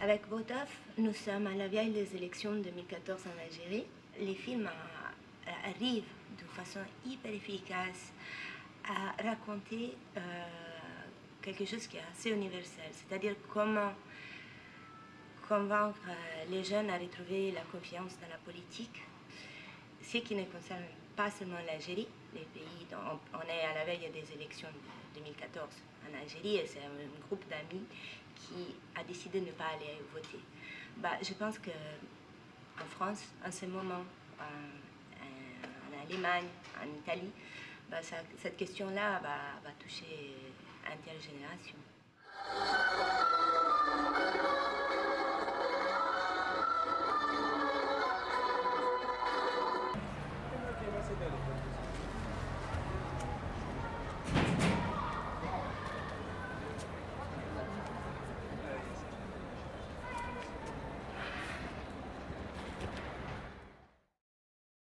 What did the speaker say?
Avec Botaf, nous sommes à la veille des élections 2014 en Algérie. Les films arrivent de façon hyper efficace à raconter euh, quelque chose qui est assez universel, c'est-à-dire comment convaincre euh, les jeunes à retrouver la confiance dans la politique, ce qui ne concerne pas seulement l'Algérie, les pays dont on est à la veille des élections de 2014 en Algérie, et c'est un groupe d'amis qui a décidé de ne pas aller voter. Bah, je pense qu'en France, en ce moment, en, Allemagne, en Italie, bah, cette question-là va toucher intergénération.